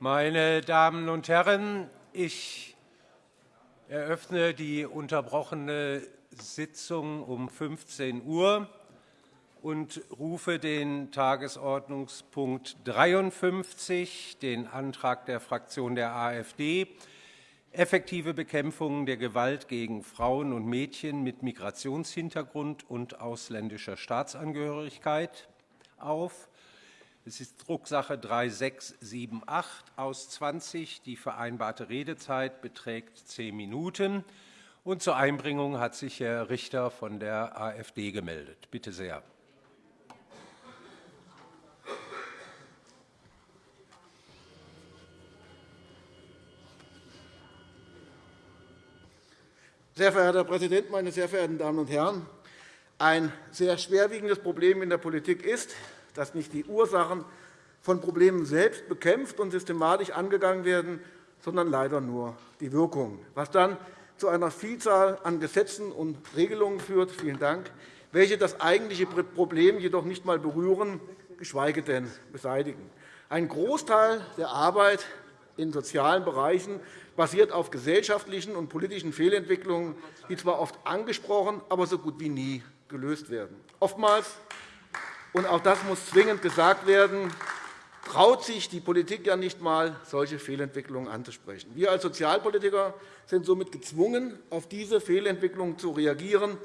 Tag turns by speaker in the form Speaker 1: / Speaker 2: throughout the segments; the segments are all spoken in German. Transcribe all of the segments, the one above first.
Speaker 1: Meine Damen und Herren, ich eröffne die unterbrochene Sitzung um 15 Uhr und rufe den Tagesordnungspunkt 53, den Antrag der Fraktion der AfD, effektive Bekämpfung der Gewalt gegen Frauen und Mädchen mit Migrationshintergrund und ausländischer Staatsangehörigkeit auf. Es ist Drucksache 3678 aus 20. Die vereinbarte Redezeit beträgt zehn Minuten. Und zur Einbringung hat sich Herr Richter von der AfD gemeldet. Bitte sehr.
Speaker 2: Sehr verehrter Herr Präsident, meine sehr verehrten Damen und Herren! Ein sehr schwerwiegendes Problem in der Politik ist, dass nicht die Ursachen von Problemen selbst bekämpft und systematisch angegangen werden, sondern leider nur die Wirkung, was dann zu einer Vielzahl an Gesetzen und Regelungen führt, vielen Dank, welche das eigentliche Problem jedoch nicht einmal berühren, geschweige denn beseitigen. Ein Großteil der Arbeit in sozialen Bereichen basiert auf gesellschaftlichen und politischen Fehlentwicklungen, die zwar oft angesprochen, aber so gut wie nie gelöst werden. Oftmals, und auch das muss zwingend gesagt werden, traut sich die Politik ja nicht einmal, solche Fehlentwicklungen anzusprechen. Wir als Sozialpolitiker sind somit gezwungen, auf diese Fehlentwicklungen zu reagieren,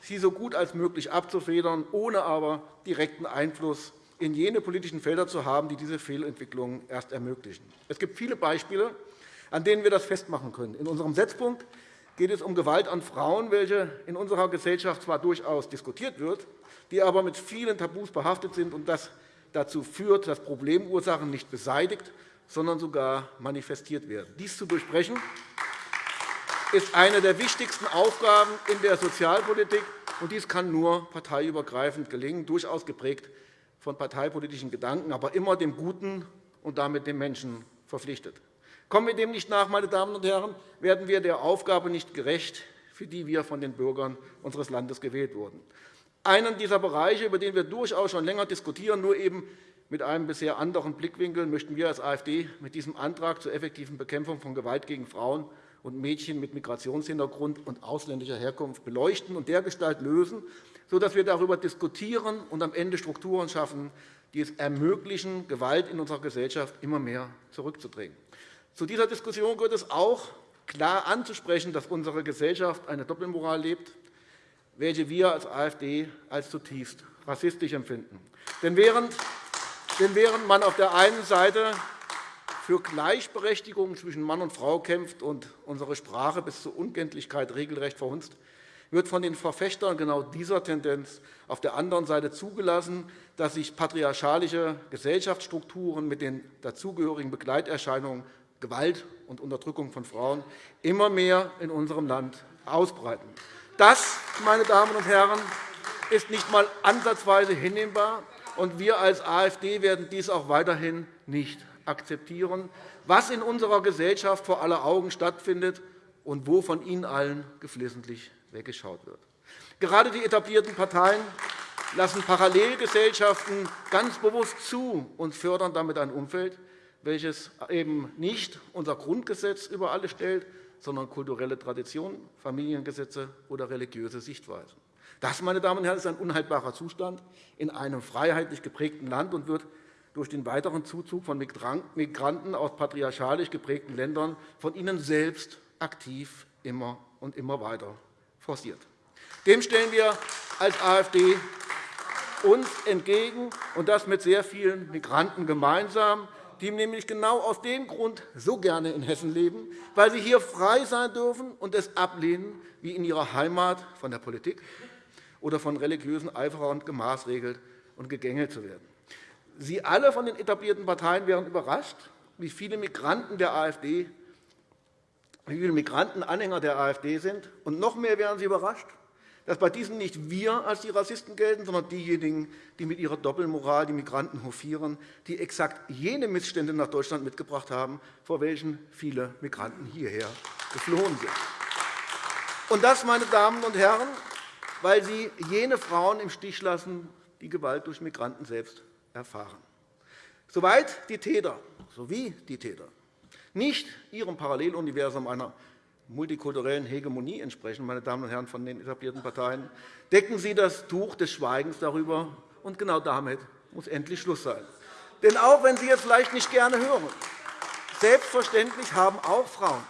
Speaker 2: sie so gut als möglich abzufedern, ohne aber direkten Einfluss in jene politischen Felder zu haben, die diese Fehlentwicklungen erst ermöglichen. Es gibt viele Beispiele, an denen wir das festmachen können. In unserem Setzpunkt geht es um Gewalt an Frauen, welche in unserer Gesellschaft zwar durchaus diskutiert wird, die aber mit vielen Tabus behaftet sind und das dazu führt, dass Problemursachen nicht beseitigt, sondern sogar manifestiert werden. Dies zu durchbrechen ist eine der wichtigsten Aufgaben in der Sozialpolitik, und dies kann nur parteiübergreifend gelingen, durchaus geprägt von parteipolitischen Gedanken, aber immer dem Guten und damit dem Menschen verpflichtet. Kommen wir dem nicht nach, meine Damen und Herren, werden wir der Aufgabe nicht gerecht, für die wir von den Bürgern unseres Landes gewählt wurden. Einen dieser Bereiche, über den wir durchaus schon länger diskutieren, nur eben mit einem bisher anderen Blickwinkel, möchten wir als AfD mit diesem Antrag zur effektiven Bekämpfung von Gewalt gegen Frauen und Mädchen mit Migrationshintergrund und ausländischer Herkunft beleuchten und dergestalt lösen, sodass wir darüber diskutieren und am Ende Strukturen schaffen, die es ermöglichen, Gewalt in unserer Gesellschaft immer mehr zurückzudrängen. Zu dieser Diskussion gehört es auch, klar anzusprechen, dass unsere Gesellschaft eine Doppelmoral lebt, welche wir als AfD als zutiefst rassistisch empfinden. Denn während man auf der einen Seite für Gleichberechtigung zwischen Mann und Frau kämpft und unsere Sprache bis zur Unkenntlichkeit regelrecht verhunzt, wird von den Verfechtern genau dieser Tendenz auf der anderen Seite zugelassen, dass sich patriarchalische Gesellschaftsstrukturen mit den dazugehörigen Begleiterscheinungen Gewalt und Unterdrückung von Frauen immer mehr in unserem Land ausbreiten. Das, meine Damen und Herren, ist nicht einmal ansatzweise hinnehmbar, und wir als AfD werden dies auch weiterhin nicht akzeptieren, was in unserer Gesellschaft vor aller Augen stattfindet und wo von Ihnen allen geflissentlich weggeschaut wird. Gerade die etablierten Parteien lassen Parallelgesellschaften ganz bewusst zu und fördern damit ein Umfeld, welches eben nicht unser Grundgesetz über alles stellt, sondern kulturelle Traditionen, Familiengesetze oder religiöse Sichtweisen. Das, meine Damen und Herren, ist ein unhaltbarer Zustand in einem freiheitlich geprägten Land und wird durch den weiteren Zuzug von Migranten aus patriarchalisch geprägten Ländern von ihnen selbst aktiv immer und immer weiter forciert. Dem stellen wir als AfD uns entgegen, und das mit sehr vielen Migranten gemeinsam die nämlich genau aus dem Grund so gerne in Hessen leben, weil sie hier frei sein dürfen und es ablehnen, wie in ihrer Heimat von der Politik oder von religiösen Eiferern gemaßregelt und gegängelt zu werden. Sie alle von den etablierten Parteien wären überrascht, wie viele Migranten der AfD wie viele Migranten Anhänger der AfD sind. Und noch mehr wären Sie überrascht, dass bei diesen nicht wir als die Rassisten gelten, sondern diejenigen, die mit ihrer Doppelmoral die Migranten hofieren, die exakt jene Missstände nach Deutschland mitgebracht haben, vor welchen viele Migranten hierher geflohen sind. Und das, meine Damen und Herren, weil sie jene Frauen im Stich lassen, die Gewalt durch Migranten selbst erfahren. Soweit die Täter, sowie die Täter nicht ihrem Paralleluniversum einer multikulturellen Hegemonie entsprechen, meine Damen und Herren von den etablierten Parteien, decken Sie das Tuch des Schweigens darüber. Und genau damit muss endlich Schluss sein. Denn auch wenn Sie es vielleicht nicht gerne hören, selbstverständlich haben auch Frauen,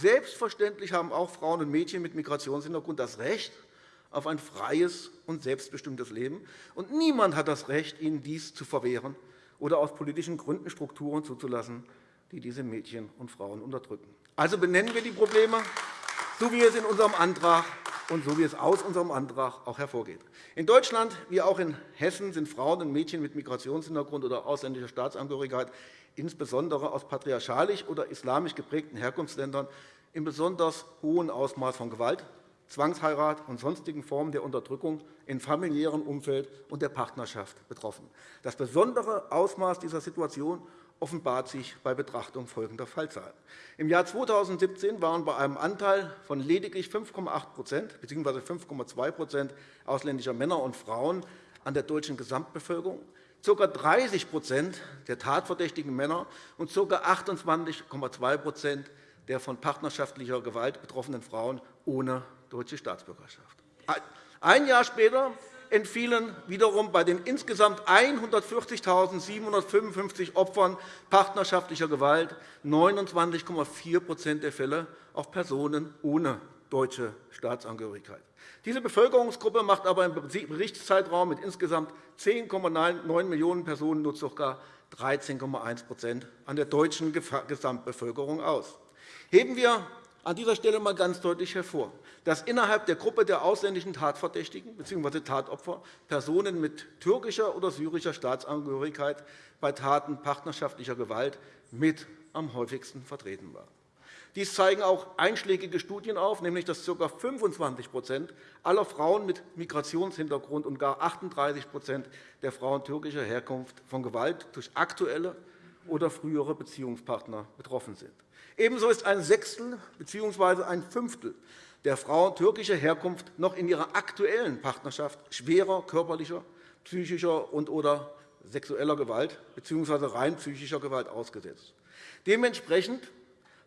Speaker 2: selbstverständlich haben auch Frauen und Mädchen mit Migrationshintergrund das Recht auf ein freies und selbstbestimmtes Leben. Und niemand hat das Recht, ihnen dies zu verwehren oder aus politischen Gründen Strukturen zuzulassen, die diese Mädchen und Frauen unterdrücken. Also benennen wir die Probleme, so wie es in unserem Antrag und so wie es aus unserem Antrag auch hervorgeht. In Deutschland wie auch in Hessen sind Frauen und Mädchen mit Migrationshintergrund oder ausländischer Staatsangehörigkeit insbesondere aus patriarchalisch oder islamisch geprägten Herkunftsländern in besonders hohem Ausmaß von Gewalt, Zwangsheirat und sonstigen Formen der Unterdrückung im familiären Umfeld und der Partnerschaft betroffen. Das besondere Ausmaß dieser Situation offenbart sich bei Betrachtung folgender Fallzahlen. Im Jahr 2017 waren bei einem Anteil von lediglich 5,8% bzw. 5,2% ausländischer Männer und Frauen an der deutschen Gesamtbevölkerung ca. 30% der tatverdächtigen Männer und ca. 28,2% der von partnerschaftlicher Gewalt betroffenen Frauen ohne deutsche Staatsbürgerschaft. Ein Jahr später entfielen wiederum bei den insgesamt 140.755 Opfern partnerschaftlicher Gewalt 29,4% der Fälle auf Personen ohne deutsche Staatsangehörigkeit. Diese Bevölkerungsgruppe macht aber im Berichtszeitraum mit insgesamt 10,9 Millionen Personen nur ca. 13,1% an der deutschen Gesamtbevölkerung aus. Heben wir an dieser Stelle einmal ganz deutlich hervor, dass innerhalb der Gruppe der ausländischen Tatverdächtigen bzw. Tatopfer Personen mit türkischer oder syrischer Staatsangehörigkeit bei Taten partnerschaftlicher Gewalt mit am häufigsten vertreten waren. Dies zeigen auch einschlägige Studien auf, nämlich dass ca. 25% aller Frauen mit Migrationshintergrund und gar 38% der Frauen türkischer Herkunft von Gewalt durch aktuelle oder frühere Beziehungspartner betroffen sind. Ebenso ist ein Sechstel bzw. ein Fünftel der Frauen türkischer Herkunft noch in ihrer aktuellen Partnerschaft schwerer körperlicher, psychischer und oder sexueller Gewalt bzw. rein psychischer Gewalt ausgesetzt. Dementsprechend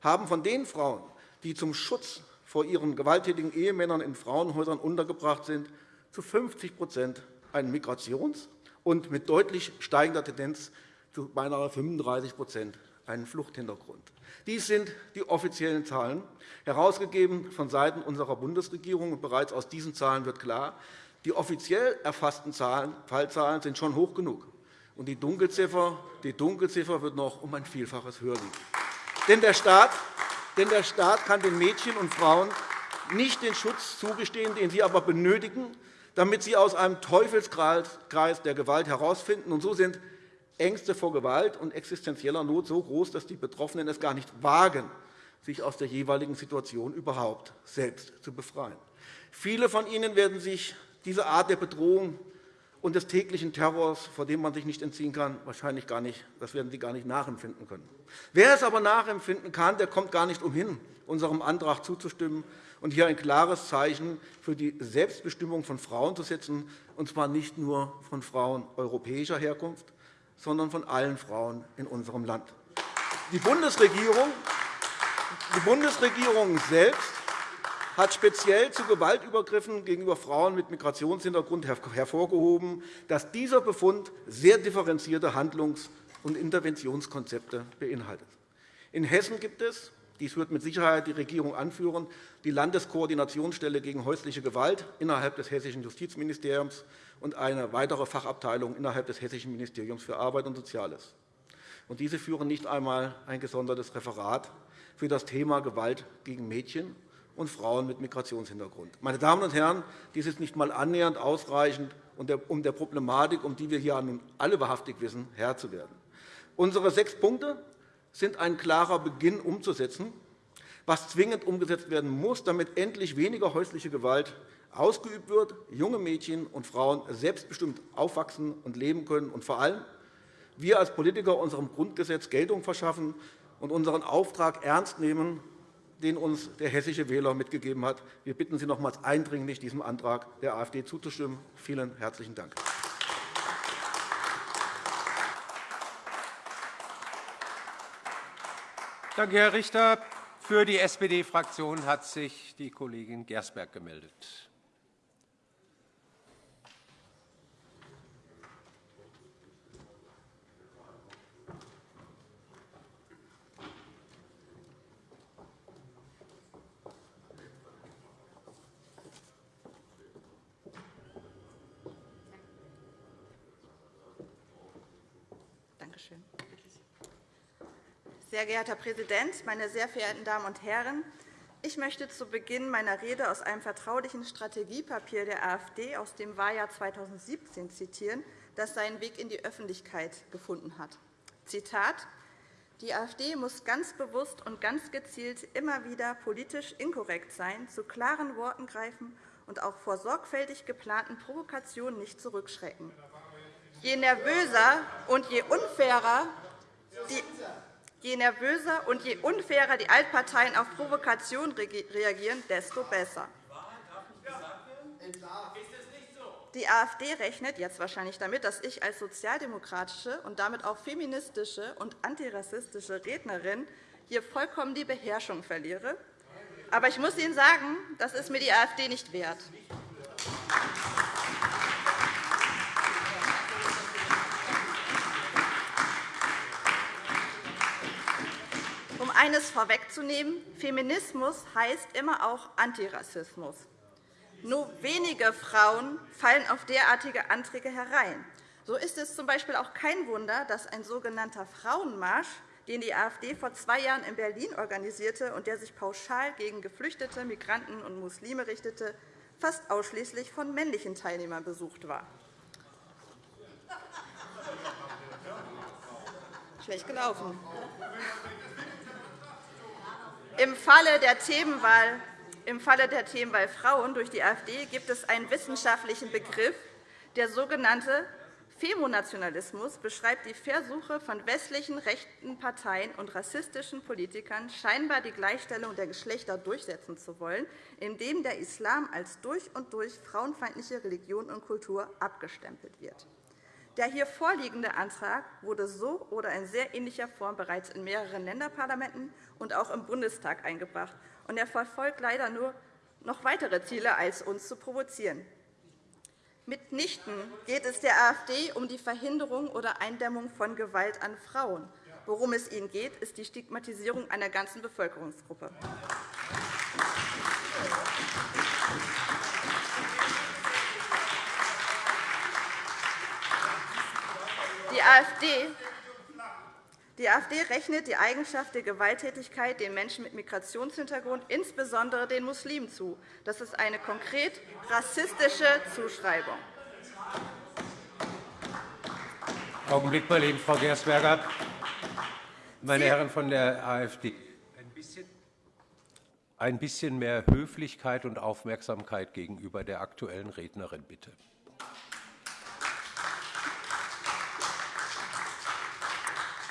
Speaker 2: haben von den Frauen, die zum Schutz vor ihren gewalttätigen Ehemännern in Frauenhäusern untergebracht sind, zu 50% einen Migrations- und mit deutlich steigender Tendenz zu beinahe 35% einen Fluchthintergrund. Dies sind die offiziellen Zahlen, herausgegeben von Seiten unserer Bundesregierung. bereits aus diesen Zahlen wird klar, die offiziell erfassten Fallzahlen sind schon hoch genug. Und die Dunkelziffer, die Dunkelziffer wird noch um ein Vielfaches höher liegen. Denn der Staat, denn der Staat kann den Mädchen und Frauen nicht den Schutz zugestehen, den sie aber benötigen, damit sie aus einem Teufelskreis der Gewalt herausfinden. Und so sind Ängste vor Gewalt und existenzieller Not so groß, dass die Betroffenen es gar nicht wagen, sich aus der jeweiligen Situation überhaupt selbst zu befreien. Viele von ihnen werden sich diese Art der Bedrohung und des täglichen Terrors, vor dem man sich nicht entziehen kann, wahrscheinlich gar nicht, das werden sie gar nicht nachempfinden können. Wer es aber nachempfinden kann, der kommt gar nicht umhin, unserem Antrag zuzustimmen und hier ein klares Zeichen für die Selbstbestimmung von Frauen zu setzen, und zwar nicht nur von Frauen europäischer Herkunft, sondern von allen Frauen in unserem Land. Die Bundesregierung, die Bundesregierung selbst hat speziell zu Gewaltübergriffen gegenüber Frauen mit Migrationshintergrund hervorgehoben, dass dieser Befund sehr differenzierte Handlungs- und Interventionskonzepte beinhaltet. In Hessen gibt es dies wird mit Sicherheit die Regierung anführen, die Landeskoordinationsstelle gegen häusliche Gewalt innerhalb des Hessischen Justizministeriums und eine weitere Fachabteilung innerhalb des Hessischen Ministeriums für Arbeit und Soziales. Diese führen nicht einmal ein gesondertes Referat für das Thema Gewalt gegen Mädchen und Frauen mit Migrationshintergrund. Meine Damen und Herren, dies ist nicht einmal annähernd ausreichend, um der Problematik, um die wir hier nun alle wahrhaftig wissen, Herr zu werden. Unsere sechs Punkte sind ein klarer Beginn umzusetzen, was zwingend umgesetzt werden muss, damit endlich weniger häusliche Gewalt ausgeübt wird, junge Mädchen und Frauen selbstbestimmt aufwachsen und leben können und vor allem wir als Politiker unserem Grundgesetz Geltung verschaffen und unseren Auftrag ernst nehmen, den uns der hessische Wähler mitgegeben hat. Wir bitten Sie nochmals eindringlich, diesem Antrag der AfD zuzustimmen. Vielen herzlichen Dank.
Speaker 1: Danke, Herr Richter. Für die SPD-Fraktion hat sich die Kollegin Gersberg gemeldet.
Speaker 3: Sehr geehrter Herr Präsident, meine sehr verehrten Damen und Herren! Ich möchte zu Beginn meiner Rede aus einem vertraulichen Strategiepapier der AfD aus dem Wahljahr 2017 zitieren, das seinen Weg in die Öffentlichkeit gefunden hat. Zitat die AfD muss ganz bewusst und ganz gezielt immer wieder politisch inkorrekt sein, zu klaren Worten greifen und auch vor sorgfältig geplanten Provokationen nicht zurückschrecken. Je nervöser und je unfairer die Je nervöser und je unfairer die Altparteien auf Provokation reagieren, desto besser. Die AfD rechnet jetzt wahrscheinlich damit, dass ich als sozialdemokratische und damit auch feministische und antirassistische Rednerin hier vollkommen die Beherrschung verliere. Aber ich muss Ihnen sagen, das ist mir die AfD nicht wert. Eines vorwegzunehmen. Feminismus heißt immer auch Antirassismus. Nur wenige Frauen fallen auf derartige Anträge herein. So ist es z. B. auch kein Wunder, dass ein sogenannter Frauenmarsch, den die AfD vor zwei Jahren in Berlin organisierte und der sich pauschal gegen Geflüchtete, Migranten und Muslime richtete, fast ausschließlich von männlichen Teilnehmern besucht war. Schlecht gelaufen. Im Falle der Themenwahl im Falle der Themenwahl Frauen durch die AfD gibt es einen wissenschaftlichen Begriff. Der sogenannte Femonationalismus beschreibt die Versuche von westlichen rechten Parteien und rassistischen Politikern, scheinbar die Gleichstellung der Geschlechter durchsetzen zu wollen, indem der Islam als durch und durch frauenfeindliche Religion und Kultur abgestempelt wird. Der hier vorliegende Antrag wurde so oder in sehr ähnlicher Form bereits in mehreren Länderparlamenten und auch im Bundestag eingebracht. Und er verfolgt leider nur noch weitere Ziele, als uns zu provozieren. Mitnichten geht es der AfD um die Verhinderung oder Eindämmung von Gewalt an Frauen. Worum es ihnen geht, ist die Stigmatisierung einer ganzen Bevölkerungsgruppe. AfD die AfD rechnet die Eigenschaft der Gewalttätigkeit den Menschen mit Migrationshintergrund, insbesondere den Muslimen, zu. Das ist eine konkret rassistische Zuschreibung.
Speaker 1: Augenblick mal eben, Frau Gersberger. Meine Herren von der AfD, ein bisschen mehr Höflichkeit und Aufmerksamkeit gegenüber der aktuellen Rednerin, bitte.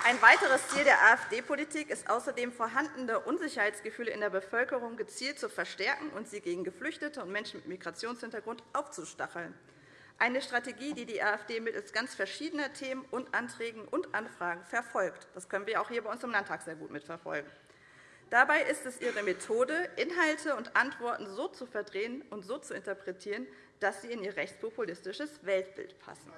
Speaker 3: Ein weiteres Ziel der AfD-Politik ist außerdem, vorhandene Unsicherheitsgefühle in der Bevölkerung gezielt zu verstärken und sie gegen Geflüchtete und Menschen mit Migrationshintergrund aufzustacheln. Eine Strategie, die die AfD mittels ganz verschiedener Themen und Anträgen und Anfragen verfolgt. Das können wir auch hier bei uns im Landtag sehr gut mitverfolgen. Dabei ist es ihre Methode, Inhalte und Antworten so zu verdrehen und so zu interpretieren, dass sie in ihr rechtspopulistisches Weltbild passen.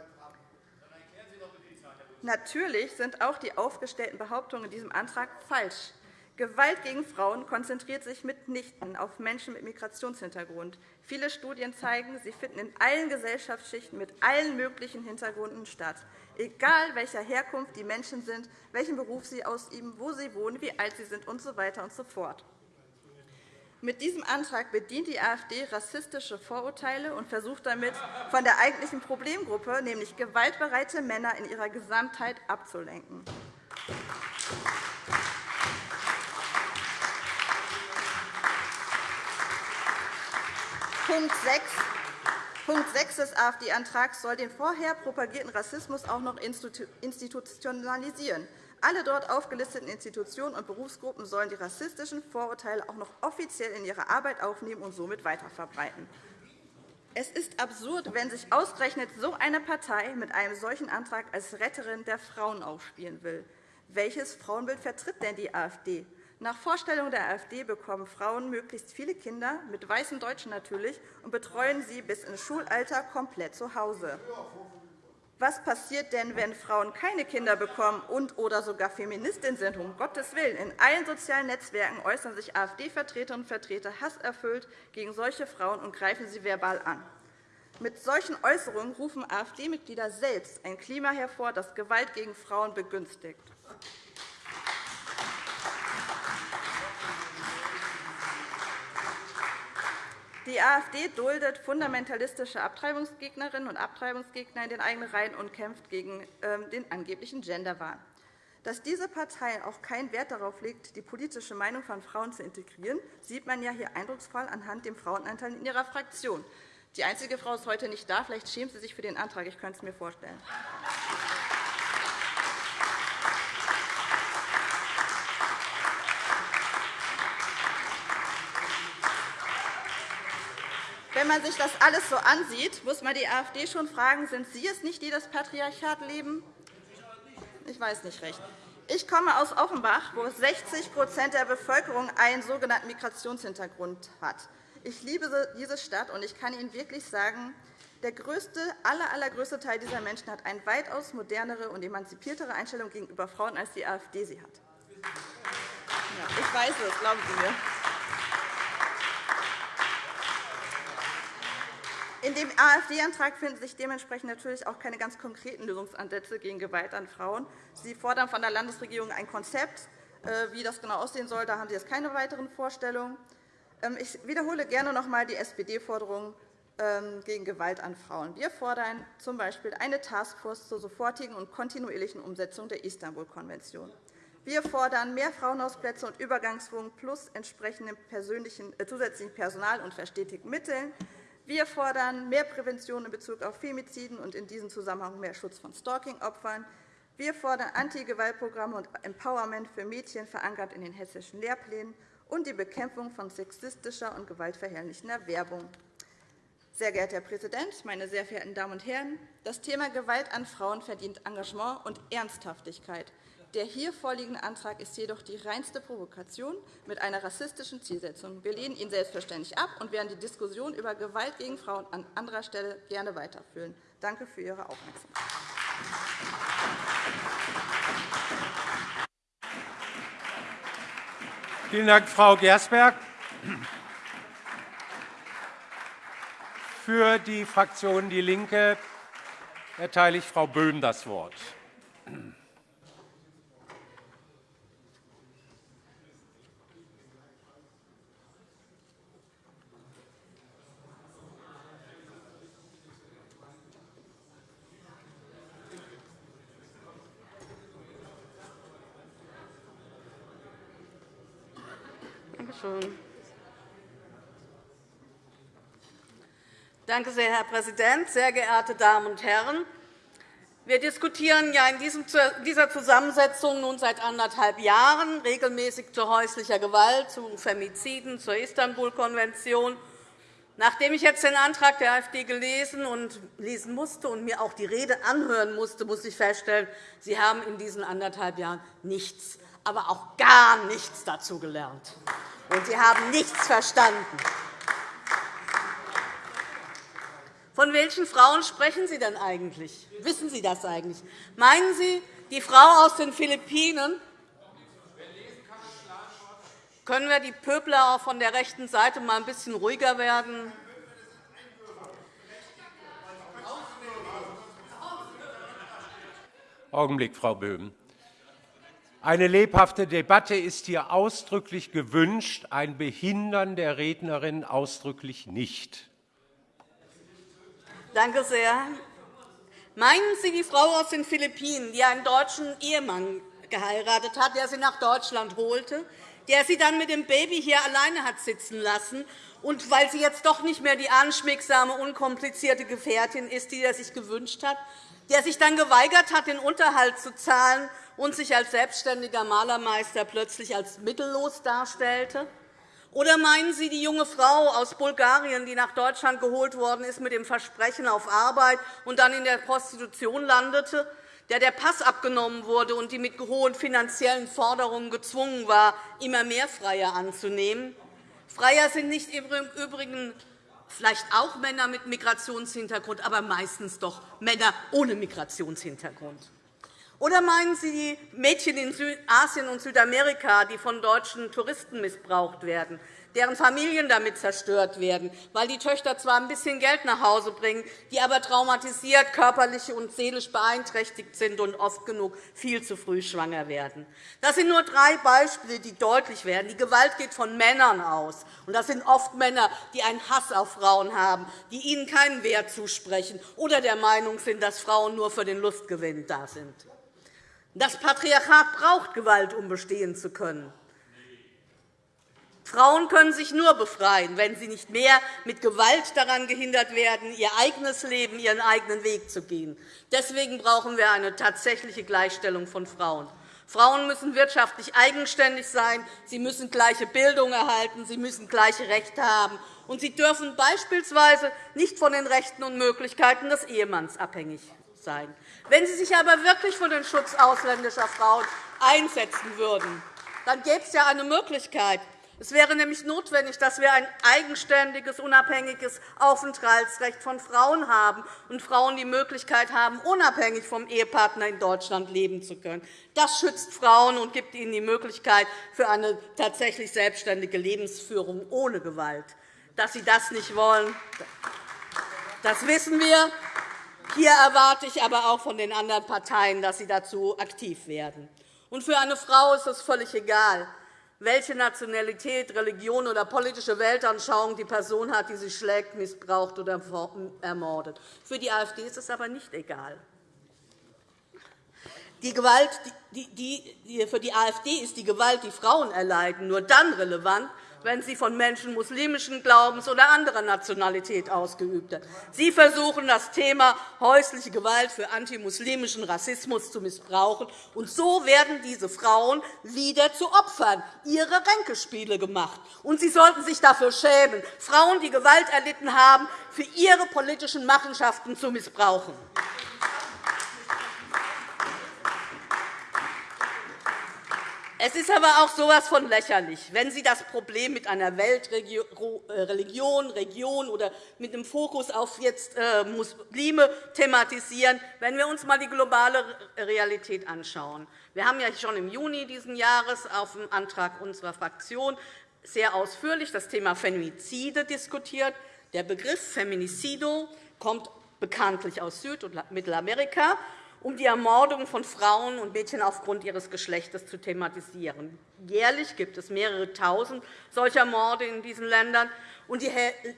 Speaker 3: Natürlich sind auch die aufgestellten Behauptungen in diesem Antrag falsch. Gewalt gegen Frauen konzentriert sich mitnichten auf Menschen mit Migrationshintergrund. Viele Studien zeigen, sie finden in allen Gesellschaftsschichten mit allen möglichen Hintergründen statt, egal welcher Herkunft die Menschen sind, welchen Beruf sie ausüben, wo sie wohnen, wie alt sie sind usw. So und so fort. Mit diesem Antrag bedient die AfD rassistische Vorurteile und versucht damit, von der eigentlichen Problemgruppe, nämlich gewaltbereite Männer in ihrer Gesamtheit, abzulenken. Punkt 6. Punkt 6 des AfD-Antrags soll den vorher propagierten Rassismus auch noch institutionalisieren. Alle dort aufgelisteten Institutionen und Berufsgruppen sollen die rassistischen Vorurteile auch noch offiziell in ihre Arbeit aufnehmen und somit weiterverbreiten. Es ist absurd, wenn sich ausgerechnet so eine Partei mit einem solchen Antrag als Retterin der Frauen aufspielen will. Welches Frauenbild vertritt denn die AfD? Nach Vorstellung der AfD bekommen Frauen möglichst viele Kinder, mit weißen Deutschen natürlich, und betreuen sie bis ins Schulalter komplett zu Hause. Was passiert denn, wenn Frauen keine Kinder bekommen und oder sogar Feministin sind? Um Gottes Willen. In allen sozialen Netzwerken äußern sich AfD-Vertreterinnen und Vertreter hasserfüllt gegen solche Frauen und greifen sie verbal an. Mit solchen Äußerungen rufen AfD-Mitglieder selbst ein Klima hervor, das Gewalt gegen Frauen begünstigt. Die AfD duldet fundamentalistische Abtreibungsgegnerinnen und Abtreibungsgegner in den eigenen Reihen und kämpft gegen ähm, den angeblichen Genderwahn. Dass diese Partei auch keinen Wert darauf legt, die politische Meinung von Frauen zu integrieren, sieht man ja hier eindrucksvoll anhand dem Frauenanteil in ihrer Fraktion. Die einzige Frau ist heute nicht da. Vielleicht schämt sie sich für den Antrag. Ich könnte es mir vorstellen. Wenn man sich das alles so ansieht, muss man die AfD schon fragen, sind Sie es nicht, die das Patriarchat leben? Ich weiß nicht recht. Ich komme aus Offenbach, wo 60% der Bevölkerung einen sogenannten Migrationshintergrund hat. Ich liebe diese Stadt, und ich kann Ihnen wirklich sagen, der größte, aller, allergrößte Teil dieser Menschen hat eine weitaus modernere und emanzipiertere Einstellung gegenüber Frauen, als die AfD sie hat. ich weiß es, glauben Sie mir. In dem AfD-Antrag finden sich dementsprechend natürlich auch keine ganz konkreten Lösungsansätze gegen Gewalt an Frauen. Sie fordern von der Landesregierung ein Konzept. Äh, wie das genau aussehen soll, da haben Sie jetzt keine weiteren Vorstellungen. Ähm, ich wiederhole gerne noch einmal die SPD-Forderung ähm, gegen Gewalt an Frauen. Wir fordern z.B. eine Taskforce zur sofortigen und kontinuierlichen Umsetzung der Istanbul-Konvention. Wir fordern mehr Frauenhausplätze und Übergangswohnungen plus entsprechendem äh, zusätzlichen Personal und verstetigten Mitteln. Wir fordern mehr Prävention in Bezug auf Femiziden und in diesem Zusammenhang mehr Schutz von Stalking-Opfern. Wir fordern Anti-Gewaltprogramme und Empowerment für Mädchen, verankert in den hessischen Lehrplänen, und die Bekämpfung von sexistischer und gewaltverherrlichender Werbung. Sehr geehrter Herr Präsident, meine sehr verehrten Damen und Herren! Das Thema Gewalt an Frauen verdient Engagement und Ernsthaftigkeit. Der hier vorliegende Antrag ist jedoch die reinste Provokation mit einer rassistischen Zielsetzung. Wir lehnen ihn selbstverständlich ab und werden die Diskussion über Gewalt gegen Frauen an anderer Stelle gerne weiterführen. Danke für Ihre Aufmerksamkeit.
Speaker 1: Vielen Dank, Frau Gersberg. Für die Fraktion DIE LINKE erteile ich Frau Böhm das Wort.
Speaker 4: Schön. Danke sehr, Herr Präsident, sehr geehrte Damen und Herren! Wir diskutieren ja in dieser Zusammensetzung nun seit anderthalb Jahren regelmäßig zu häuslicher Gewalt, zu Femiziden, zur Istanbul-Konvention. Nachdem ich jetzt den Antrag der AfD gelesen und lesen musste und mir auch die Rede anhören musste, muss ich feststellen, Sie haben in diesen anderthalb Jahren nichts, aber auch gar nichts dazu gelernt und Sie haben nichts verstanden. Von welchen Frauen sprechen Sie denn eigentlich? Wissen Sie das eigentlich? Meinen Sie die Frau aus den Philippinen? Können wir die Pöbler auch von der rechten Seite mal ein bisschen ruhiger werden?
Speaker 1: Augenblick, Frau Böhm. Eine lebhafte Debatte ist hier ausdrücklich gewünscht, ein Behindern der Rednerin ausdrücklich nicht.
Speaker 4: Danke sehr. Meinen Sie die Frau aus den Philippinen, die einen deutschen Ehemann geheiratet hat, der sie nach Deutschland holte, der sie dann mit dem Baby hier alleine hat sitzen lassen, und weil sie jetzt doch nicht mehr die anschmiegsame, unkomplizierte Gefährtin ist, die er sich gewünscht hat, der sich dann geweigert hat, den Unterhalt zu zahlen und sich als selbstständiger Malermeister plötzlich als mittellos darstellte? Oder meinen Sie die junge Frau aus Bulgarien, die nach Deutschland geholt worden ist mit dem Versprechen auf Arbeit und dann in der Prostitution landete, der der Pass abgenommen wurde und die mit hohen finanziellen Forderungen gezwungen war, immer mehr Freier anzunehmen. Freier sind nicht im Übrigen vielleicht auch Männer mit Migrationshintergrund, aber meistens doch Männer ohne Migrationshintergrund. Oder meinen Sie die Mädchen in Asien und Südamerika, die von deutschen Touristen missbraucht werden? deren Familien damit zerstört werden, weil die Töchter zwar ein bisschen Geld nach Hause bringen, die aber traumatisiert, körperlich und seelisch beeinträchtigt sind und oft genug viel zu früh schwanger werden. Das sind nur drei Beispiele, die deutlich werden. Die Gewalt geht von Männern aus. Und das sind oft Männer, die einen Hass auf Frauen haben, die ihnen keinen Wert zusprechen oder der Meinung sind, dass Frauen nur für den Lustgewinn da sind. Das Patriarchat braucht Gewalt, um bestehen zu können. Frauen können sich nur befreien, wenn sie nicht mehr mit Gewalt daran gehindert werden, ihr eigenes Leben, ihren eigenen Weg zu gehen. Deswegen brauchen wir eine tatsächliche Gleichstellung von Frauen. Frauen müssen wirtschaftlich eigenständig sein, sie müssen gleiche Bildung erhalten, sie müssen gleiche Rechte haben, und sie dürfen beispielsweise nicht von den Rechten und Möglichkeiten des Ehemanns abhängig sein. Wenn Sie sich aber wirklich für den Schutz ausländischer Frauen einsetzen würden, dann gäbe es ja eine Möglichkeit, es wäre nämlich notwendig, dass wir ein eigenständiges, unabhängiges Aufenthaltsrecht von Frauen haben und Frauen die Möglichkeit haben, unabhängig vom Ehepartner in Deutschland leben zu können. Das schützt Frauen und gibt ihnen die Möglichkeit für eine tatsächlich selbstständige Lebensführung ohne Gewalt. Dass Sie das nicht wollen, das wissen wir. Hier erwarte ich aber auch von den anderen Parteien, dass sie dazu aktiv werden. Und für eine Frau ist es völlig egal, welche Nationalität, Religion oder politische Weltanschauung die Person hat, die sie schlägt, missbraucht oder ermordet. Für die AfD ist es aber nicht egal. Die Gewalt, die, die, für die AfD ist die Gewalt, die Frauen erleiden, nur dann relevant, wenn sie von Menschen muslimischen Glaubens oder anderer Nationalität ausgeübt wird. Sie versuchen, das Thema häusliche Gewalt für antimuslimischen Rassismus zu missbrauchen. Und so werden diese Frauen wieder zu Opfern ihrer Ränkespiele gemacht. Und Sie sollten sich dafür schämen, Frauen, die Gewalt erlitten haben, für ihre politischen Machenschaften zu missbrauchen. Es ist aber auch so etwas von lächerlich, wenn Sie das Problem mit einer Weltreligion, Region oder mit einem Fokus auf jetzt äh, Muslime thematisieren, wenn wir uns einmal die globale Realität anschauen. Wir haben ja schon im Juni dieses Jahres auf dem Antrag unserer Fraktion sehr ausführlich das Thema Femizide diskutiert. Der Begriff Feminicido kommt bekanntlich aus Süd- und Mittelamerika um die Ermordung von Frauen und Mädchen aufgrund ihres Geschlechtes zu thematisieren. Jährlich gibt es mehrere Tausend solcher Morde in diesen Ländern. Und die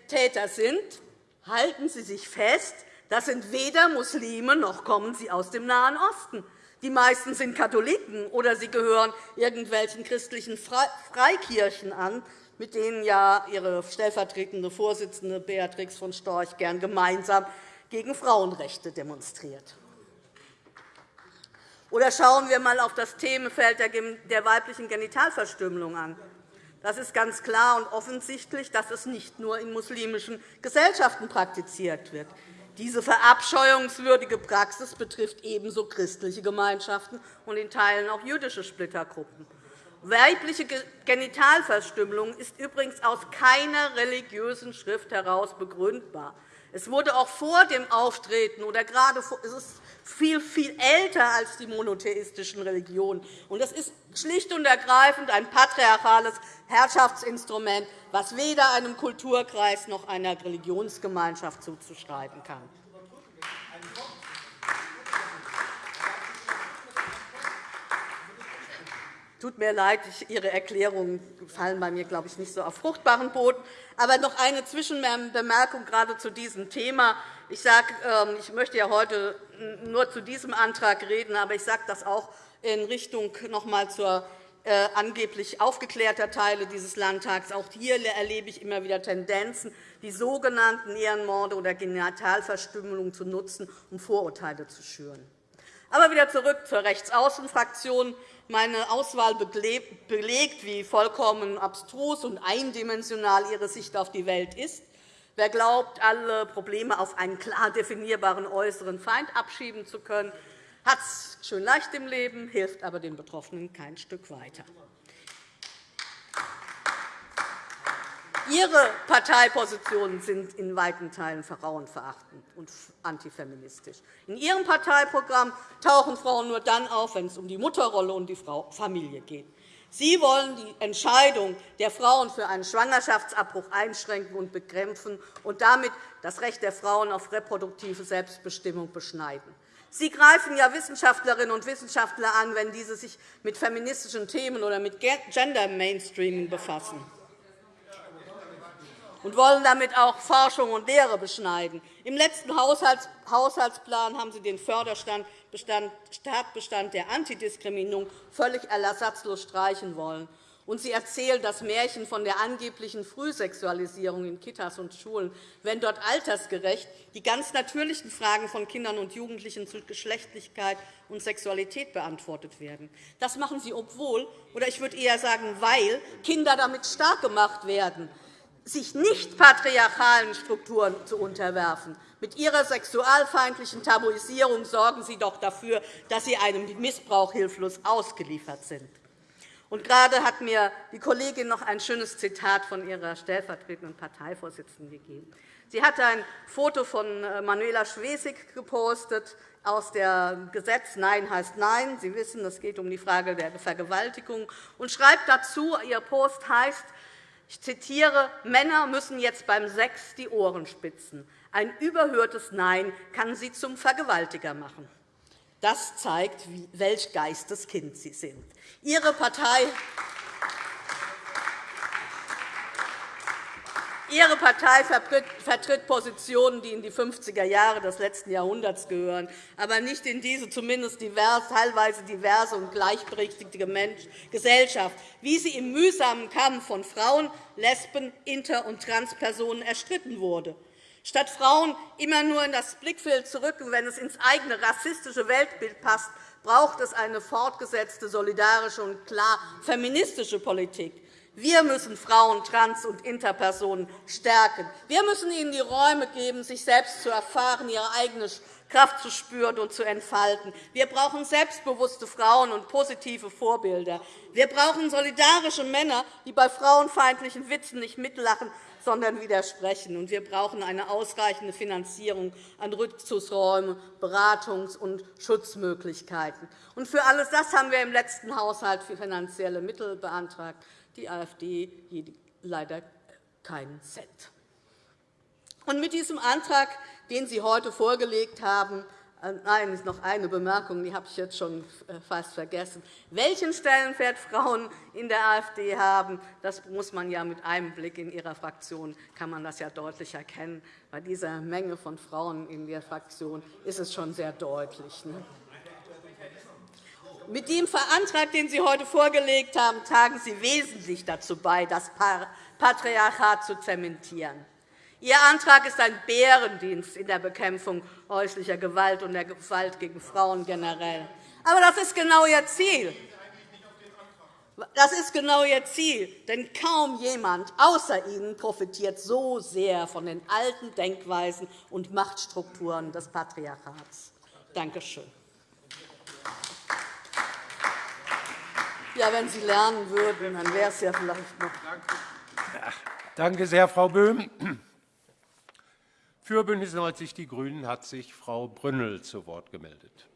Speaker 4: Täter sind, halten Sie sich fest, das sind weder Muslime noch kommen sie aus dem Nahen Osten. Die meisten sind Katholiken oder sie gehören irgendwelchen christlichen Freikirchen an, mit denen ja Ihre stellvertretende Vorsitzende Beatrix von Storch gern gemeinsam gegen Frauenrechte demonstriert. Oder schauen wir einmal auf das Themenfeld der weiblichen Genitalverstümmelung an. Das ist ganz klar und offensichtlich, dass es nicht nur in muslimischen Gesellschaften praktiziert wird. Diese verabscheuungswürdige Praxis betrifft ebenso christliche Gemeinschaften und in Teilen auch jüdische Splittergruppen. Weibliche Genitalverstümmelung ist übrigens aus keiner religiösen Schrift heraus begründbar. Es wurde auch vor dem Auftreten oder gerade es ist viel, viel älter als die monotheistischen Religionen. Das ist schlicht und ergreifend ein patriarchales Herrschaftsinstrument, das weder einem Kulturkreis noch einer Religionsgemeinschaft zuzuschreiben kann. Tut mir leid, Ihre Erklärungen fallen bei mir, glaube ich, nicht so auf fruchtbaren Boden. Aber noch eine Zwischenbemerkung gerade zu diesem Thema. Ich, sage, ähm, ich möchte ja heute nur zu diesem Antrag reden, aber ich sage das auch in Richtung noch einmal zur äh, angeblich aufgeklärter Teile dieses Landtags. Auch hier erlebe ich immer wieder Tendenzen, die sogenannten Ehrenmorde oder Genitalverstümmelung zu nutzen, um Vorurteile zu schüren. Aber wieder zurück zur Rechtsaußenfraktion. Meine Auswahl belegt, wie vollkommen abstrus und eindimensional Ihre Sicht auf die Welt ist. Wer glaubt, alle Probleme auf einen klar definierbaren äußeren Feind abschieben zu können, hat es schön leicht im Leben, hilft aber den Betroffenen kein Stück weiter. Ihre Parteipositionen sind in weiten Teilen frauenverachtend und antifeministisch. In Ihrem Parteiprogramm tauchen Frauen nur dann auf, wenn es um die Mutterrolle und die Familie geht. Sie wollen die Entscheidung der Frauen für einen Schwangerschaftsabbruch einschränken und bekämpfen und damit das Recht der Frauen auf reproduktive Selbstbestimmung beschneiden. Sie greifen ja Wissenschaftlerinnen und Wissenschaftler an, wenn diese sich mit feministischen Themen oder mit Gender Mainstreaming befassen und wollen damit auch Forschung und Lehre beschneiden. Im letzten Haushaltsplan haben Sie den Förderstatbestand der Antidiskriminierung völlig ersatzlos streichen wollen. Und Sie erzählen das Märchen von der angeblichen Frühsexualisierung in Kitas und Schulen, wenn dort altersgerecht die ganz natürlichen Fragen von Kindern und Jugendlichen zu Geschlechtlichkeit und Sexualität beantwortet werden. Das machen Sie, obwohl, oder ich würde eher sagen, weil Kinder damit stark gemacht werden sich nicht patriarchalen Strukturen zu unterwerfen. Mit Ihrer sexualfeindlichen Tabuisierung sorgen Sie doch dafür, dass Sie einem Missbrauch hilflos ausgeliefert sind. Und gerade hat mir die Kollegin noch ein schönes Zitat von ihrer stellvertretenden Parteivorsitzenden gegeben. Sie hatte ein Foto von äh, Manuela Schwesig gepostet aus der Gesetz Nein heißt Nein. Sie wissen, es geht um die Frage der Vergewaltigung und schreibt dazu, Ihr Post heißt, ich zitiere, Männer müssen jetzt beim Sex die Ohren spitzen. Ein überhörtes Nein kann sie zum Vergewaltiger machen. Das zeigt, welch Geisteskind Sie sind. Ihre Partei Ihre Partei vertritt Positionen, die in die 50er Jahre des letzten Jahrhunderts gehören, aber nicht in diese zumindest divers, teilweise diverse und gleichberechtigte Gesellschaft, wie sie im mühsamen Kampf von Frauen, Lesben, Inter- und Transpersonen erstritten wurde. Statt Frauen immer nur in das Blickfeld zu rücken, wenn es ins eigene rassistische Weltbild passt, braucht es eine fortgesetzte solidarische und klar feministische Politik. Wir müssen Frauen, Trans- und Interpersonen stärken. Wir müssen ihnen die Räume geben, sich selbst zu erfahren, ihre eigene Kraft zu spüren und zu entfalten. Wir brauchen selbstbewusste Frauen und positive Vorbilder. Wir brauchen solidarische Männer, die bei frauenfeindlichen Witzen nicht mitlachen, sondern widersprechen. Und wir brauchen eine ausreichende Finanzierung an Rückzugsräumen, Beratungs- und Schutzmöglichkeiten. Und für alles das haben wir im letzten Haushalt finanzielle Mittel beantragt die AfD leider keinen Cent. Und mit diesem Antrag, den Sie heute vorgelegt haben, äh, Nein, ist noch eine Bemerkung, die habe ich jetzt schon äh, fast vergessen. Welchen Stellenwert Frauen in der AfD haben, das muss man ja mit einem Blick in Ihrer Fraktion kann man das ja deutlich erkennen. Bei dieser Menge von Frauen in der Fraktion ist es schon sehr deutlich. Ne? Mit dem Antrag, den Sie heute vorgelegt haben, tragen Sie wesentlich dazu bei, das Patriarchat zu zementieren. Ihr Antrag ist ein Bärendienst in der Bekämpfung häuslicher Gewalt und der Gewalt gegen Frauen generell. Aber das ist genau Ihr Ziel. Das ist genau Ihr Ziel, denn kaum jemand außer Ihnen profitiert so sehr von den alten Denkweisen und Machtstrukturen des Patriarchats. Danke schön. Ja, wenn Sie lernen würden, dann wäre es ja vielleicht noch.
Speaker 1: Danke sehr, Frau Böhm. Für BÜNDNIS 90 die GRÜNEN hat sich Frau Brünnel zu Wort gemeldet.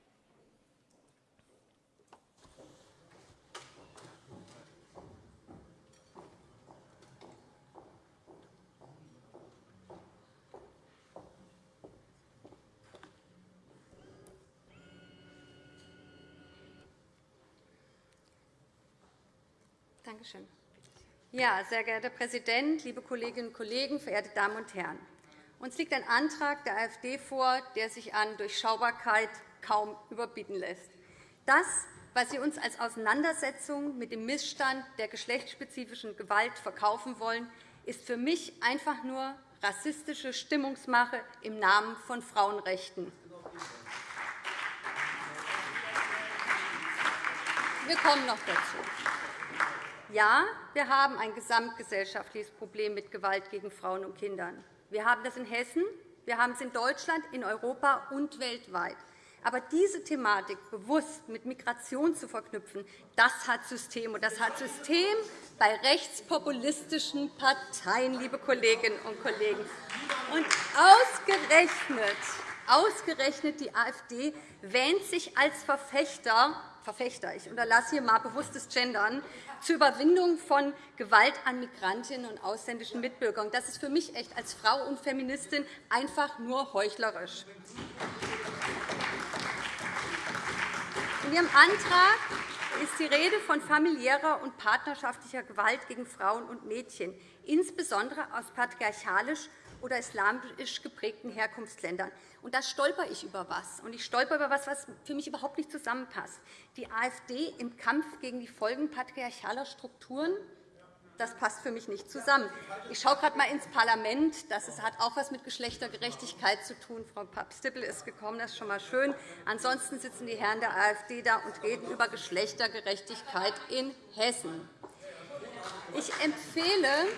Speaker 5: Danke schön. Ja, sehr geehrter Herr Präsident, liebe Kolleginnen und Kollegen, verehrte Damen und Herren! Uns liegt ein Antrag der AfD vor, der sich an Durchschaubarkeit kaum überbieten lässt. Das, was Sie uns als Auseinandersetzung mit dem Missstand der geschlechtsspezifischen Gewalt verkaufen wollen, ist für mich einfach nur rassistische Stimmungsmache im Namen von Frauenrechten. Wir kommen noch dazu. Ja, wir haben ein gesamtgesellschaftliches Problem mit Gewalt gegen Frauen und Kindern. Wir haben das in Hessen, wir haben es in Deutschland, in Europa und weltweit. Aber diese Thematik bewusst mit Migration zu verknüpfen, das hat System. Und das hat System bei rechtspopulistischen Parteien, liebe Kolleginnen und Kollegen. Und ausgerechnet, ausgerechnet die AfD wähnt sich als Verfechter Verfechter, ich unterlasse hier einmal bewusstes Gendern, zur Überwindung von Gewalt an Migrantinnen und ausländischen Mitbürgern. Das ist für mich echt als Frau und Feministin einfach nur heuchlerisch. In Ihrem Antrag ist die Rede von familiärer und partnerschaftlicher Gewalt gegen Frauen und Mädchen, insbesondere aus patriarchalisch oder islamisch geprägten Herkunftsländern. Und da stolper ich über etwas. Und ich stolper über etwas, was für mich überhaupt nicht zusammenpasst. Die AfD im Kampf gegen die Folgen patriarchaler Strukturen das passt für mich nicht zusammen. Ich schaue gerade einmal ins Parlament. Das hat auch etwas mit Geschlechtergerechtigkeit zu tun. Frau Papp-Stippel ist gekommen, das ist schon einmal schön. Ansonsten sitzen die Herren der AfD da und reden über Geschlechtergerechtigkeit in Hessen. Ich empfehle,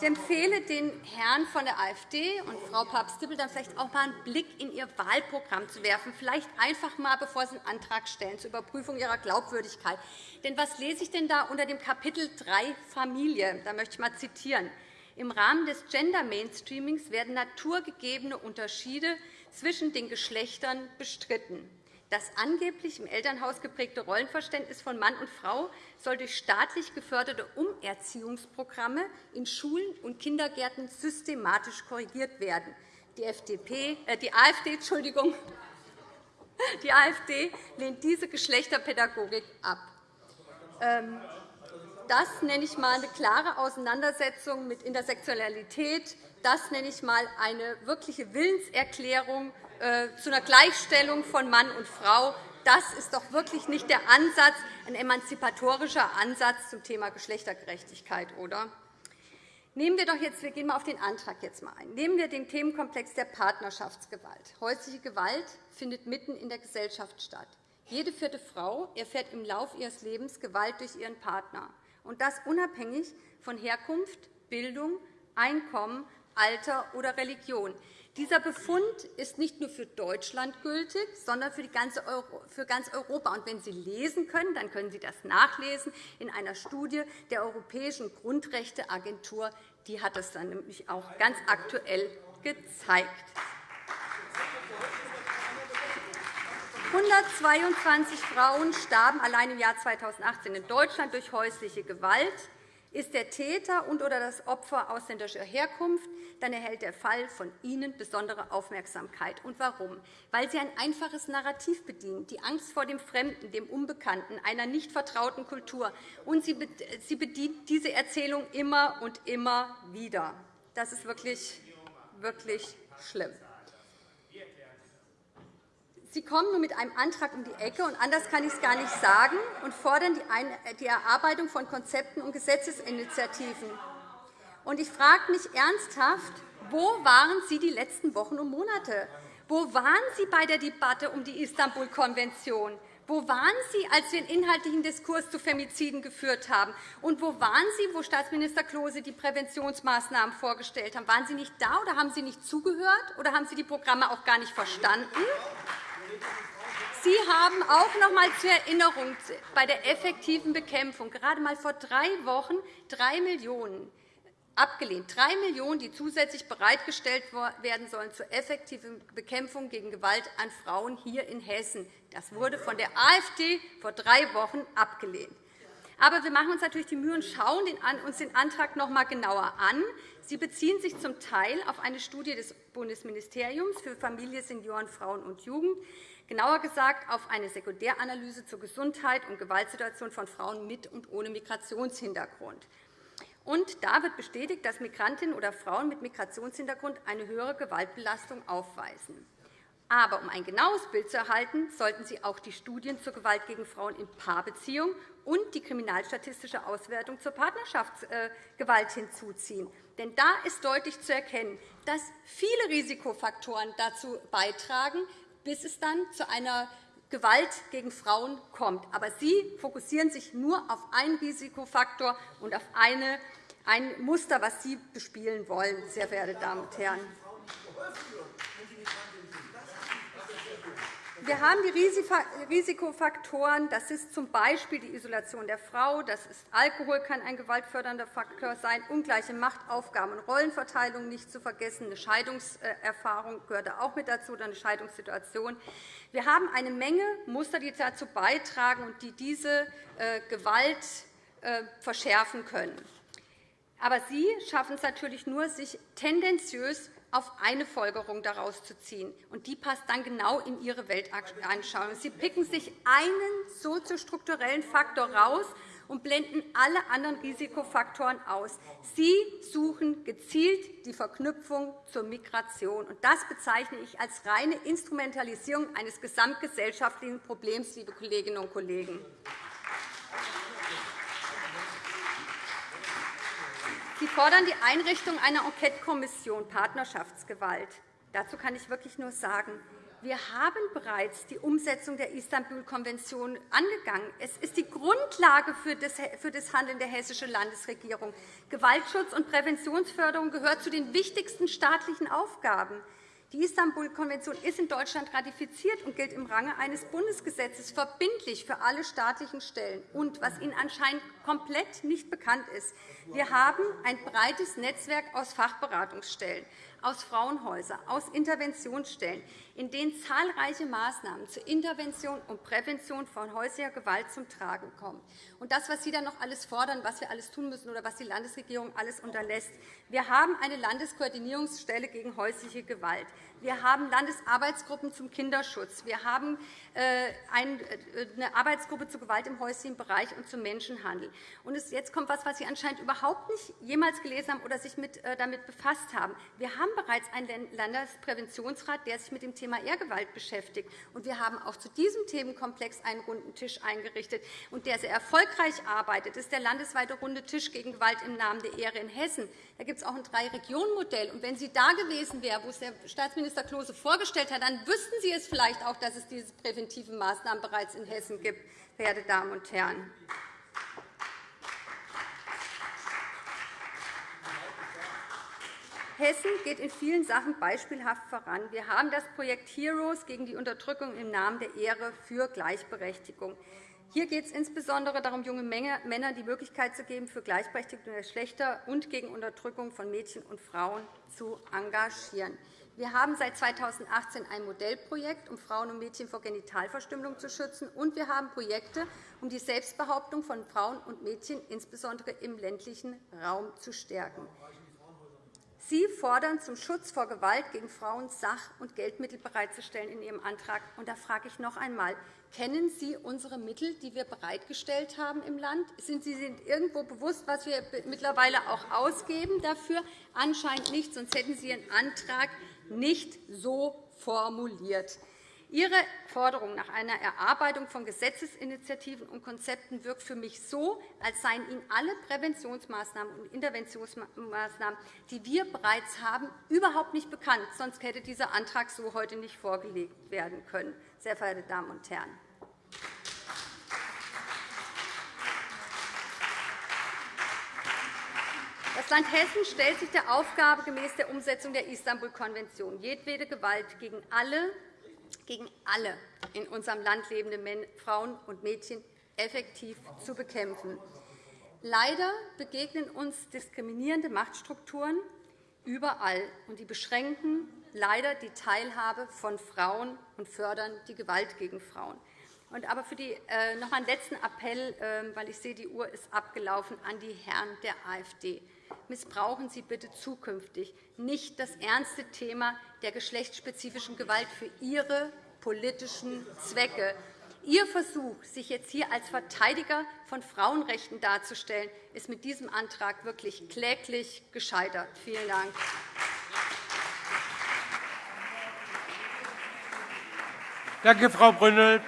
Speaker 5: Ich empfehle den Herren von der AfD und Frau Papst-Dippel dann vielleicht auch einmal einen Blick in ihr Wahlprogramm zu werfen, vielleicht einfach einmal, bevor Sie einen Antrag stellen, zur Überprüfung Ihrer Glaubwürdigkeit. Denn was lese ich denn da unter dem Kapitel 3 Familie? Da möchte ich einmal zitieren. Im Rahmen des Gender Mainstreamings werden naturgegebene Unterschiede zwischen den Geschlechtern bestritten. Das angeblich im Elternhaus geprägte Rollenverständnis von Mann und Frau soll durch staatlich geförderte Umerziehungsprogramme in Schulen und Kindergärten systematisch korrigiert werden. Die, FDP, äh, die, AfD, Entschuldigung, die AfD lehnt diese Geschlechterpädagogik ab. Ähm, das nenne ich einmal eine klare Auseinandersetzung mit Intersektionalität. Das nenne ich einmal eine wirkliche Willenserklärung zu einer Gleichstellung von Mann und Frau. Das ist doch wirklich nicht der Ansatz, ein emanzipatorischer Ansatz zum Thema Geschlechtergerechtigkeit, oder? Nehmen wir doch jetzt, wir gehen mal auf den Antrag jetzt mal ein. Nehmen wir den Themenkomplex der Partnerschaftsgewalt. Häusliche Gewalt findet mitten in der Gesellschaft statt. Jede vierte Frau erfährt im Laufe ihres Lebens Gewalt durch ihren Partner, und das unabhängig von Herkunft, Bildung, Einkommen, Alter oder Religion. Dieser Befund ist nicht nur für Deutschland gültig, sondern für, ganz Europa. Und wenn Sie lesen können, dann können Sie das nachlesen in einer Studie der Europäischen Grundrechteagentur. Die hat es dann nämlich auch ganz aktuell gezeigt. 122 Frauen starben allein im Jahr 2018 in Deutschland durch häusliche Gewalt. Ist der Täter und oder das Opfer ausländischer Herkunft, dann erhält der Fall von Ihnen besondere Aufmerksamkeit. Und warum? Weil Sie ein einfaches Narrativ bedienen, die Angst vor dem Fremden, dem Unbekannten, einer nicht vertrauten Kultur. Und Sie bedient diese Erzählung immer und immer wieder. Das ist wirklich, wirklich schlimm. Sie kommen nun mit einem Antrag um die Ecke, und anders kann ich es gar nicht sagen, und fordern die Erarbeitung von Konzepten und Gesetzesinitiativen. Ich frage mich ernsthaft, wo waren Sie die letzten Wochen und Monate? Wo waren Sie bei der Debatte um die Istanbul-Konvention? Wo waren Sie, als wir einen inhaltlichen Diskurs zu Femiziden geführt haben? Und wo waren Sie, wo Staatsminister Klose die Präventionsmaßnahmen vorgestellt haben? Waren Sie nicht da, oder haben Sie nicht zugehört, oder haben Sie die Programme auch gar nicht verstanden? Sie haben auch noch einmal zur Erinnerung bei der effektiven Bekämpfung gerade einmal vor drei Wochen 3 Millionen abgelehnt. 3 Millionen, die zusätzlich bereitgestellt werden sollen zur effektiven Bekämpfung gegen Gewalt an Frauen hier in Hessen. Das wurde von der AfD vor drei Wochen abgelehnt. Aber wir machen uns natürlich die Mühe und schauen uns den Antrag noch einmal genauer an. Sie beziehen sich zum Teil auf eine Studie des Bundesministeriums für Familie, Senioren, Frauen und Jugend, genauer gesagt auf eine Sekundäranalyse zur Gesundheit und Gewaltsituation von Frauen mit und ohne Migrationshintergrund. Und da wird bestätigt, dass Migrantinnen oder Frauen mit Migrationshintergrund eine höhere Gewaltbelastung aufweisen. Aber um ein genaues Bild zu erhalten, sollten Sie auch die Studien zur Gewalt gegen Frauen in Paarbeziehungen und die kriminalstatistische Auswertung zur Partnerschaftsgewalt hinzuziehen. Denn da ist deutlich zu erkennen, dass viele Risikofaktoren dazu beitragen, bis es dann zu einer Gewalt gegen Frauen kommt. Aber Sie fokussieren sich nur auf einen Risikofaktor und auf ein Muster, das Sie bespielen wollen, sehr verehrte Damen und Herren. Wir haben die Risikofaktoren. Das ist z. B. die Isolation der Frau. Das ist Alkohol kann ein gewaltfördernder Faktor sein. Ungleiche Machtaufgaben und Rollenverteilung nicht zu vergessen. Eine Scheidungserfahrung gehört auch mit dazu, oder eine Scheidungssituation. Wir haben eine Menge Muster, die dazu beitragen und die diese äh, Gewalt äh, verschärfen können. Aber Sie schaffen es natürlich nur, sich tendenziös auf eine Folgerung daraus zu ziehen. Und die passt dann genau in Ihre Weltanschauung. Sie picken sich einen soziostrukturellen Faktor raus und blenden alle anderen Risikofaktoren aus. Sie suchen gezielt die Verknüpfung zur Migration. Und das bezeichne ich als reine Instrumentalisierung eines gesamtgesellschaftlichen Problems, liebe Kolleginnen und Kollegen. Sie fordern die Einrichtung einer Enquetekommission Partnerschaftsgewalt. Dazu kann ich wirklich nur sagen, wir haben bereits die Umsetzung der Istanbul-Konvention angegangen. Es ist die Grundlage für das Handeln der hessischen Landesregierung. Gewaltschutz und Präventionsförderung gehört zu den wichtigsten staatlichen Aufgaben. Die Istanbul-Konvention ist in Deutschland ratifiziert und gilt im Range eines Bundesgesetzes verbindlich für alle staatlichen Stellen. Und was Ihnen anscheinend komplett nicht bekannt ist, wir haben ein breites Netzwerk aus Fachberatungsstellen aus Frauenhäusern, aus Interventionsstellen, in denen zahlreiche Maßnahmen zur Intervention und Prävention von häuslicher Gewalt zum Tragen kommen. Und das, was Sie dann noch alles fordern, was wir alles tun müssen oder was die Landesregierung alles unterlässt. Wir haben eine Landeskoordinierungsstelle gegen häusliche Gewalt. Wir haben Landesarbeitsgruppen zum Kinderschutz. Wir haben äh, äh, eine Arbeitsgruppe zu Gewalt im häuslichen Bereich und zum Menschenhandel. Jetzt kommt etwas, was Sie anscheinend überhaupt nicht jemals gelesen haben oder sich äh, damit befasst haben. Wir haben bereits einen Landespräventionsrat, der sich mit dem Thema Ehrgewalt beschäftigt. Wir haben auch zu diesem Themenkomplex einen runden Tisch eingerichtet, und der sehr erfolgreich arbeitet. Das ist der landesweite runde Tisch gegen Gewalt im Namen der Ehre in Hessen. Da gibt es auch ein Drei-Regionen-Modell. wenn Sie da gewesen wären, wo es der Staatsminister Klose vorgestellt hat, dann wüssten Sie es vielleicht auch, dass es diese präventiven Maßnahmen bereits in Hessen gibt, verehrte Damen und Herren. Hessen geht in vielen Sachen beispielhaft voran. Wir haben das Projekt HEROES gegen die Unterdrückung im Namen der Ehre für Gleichberechtigung. Hier geht es insbesondere darum, junge Männern die Möglichkeit zu geben, für Gleichberechtigung der Geschlechter und gegen Unterdrückung von Mädchen und Frauen zu engagieren. Wir haben seit 2018 ein Modellprojekt, um Frauen und Mädchen vor Genitalverstümmelung zu schützen, und wir haben Projekte, um die Selbstbehauptung von Frauen und Mädchen insbesondere im ländlichen Raum zu stärken. Sie fordern zum Schutz vor Gewalt gegen Frauen Sach- und Geldmittel bereitzustellen in Ihrem Antrag. Und da frage ich noch einmal, kennen Sie unsere Mittel, die wir bereitgestellt haben im Land? Sind Sie sich irgendwo bewusst, was wir mittlerweile auch ausgeben dafür? Anscheinend nicht, sonst hätten Sie Ihren Antrag nicht so formuliert. Ihre Forderung nach einer Erarbeitung von Gesetzesinitiativen und Konzepten wirkt für mich so, als seien Ihnen alle Präventionsmaßnahmen und Interventionsmaßnahmen, die wir bereits haben, überhaupt nicht bekannt. Sonst hätte dieser Antrag so heute nicht vorgelegt werden können. Sehr verehrte Damen und Herren. Das Land Hessen stellt sich der Aufgabe gemäß der Umsetzung der Istanbul-Konvention jedwede Gewalt gegen alle gegen alle in unserem Land lebende Frauen und Mädchen effektiv zu bekämpfen. Leider begegnen uns diskriminierende Machtstrukturen überall, und die beschränken leider die Teilhabe von Frauen und fördern die Gewalt gegen Frauen. Aber für die, äh, noch einen letzten Appell, äh, weil ich sehe, die Uhr ist abgelaufen, an die Herren der AfD missbrauchen Sie bitte zukünftig nicht das ernste Thema der geschlechtsspezifischen Gewalt für Ihre politischen Zwecke. Ihr Versuch, sich jetzt hier als Verteidiger von Frauenrechten darzustellen, ist mit diesem Antrag wirklich kläglich gescheitert. Vielen Dank.
Speaker 1: Danke, Frau Brünnel.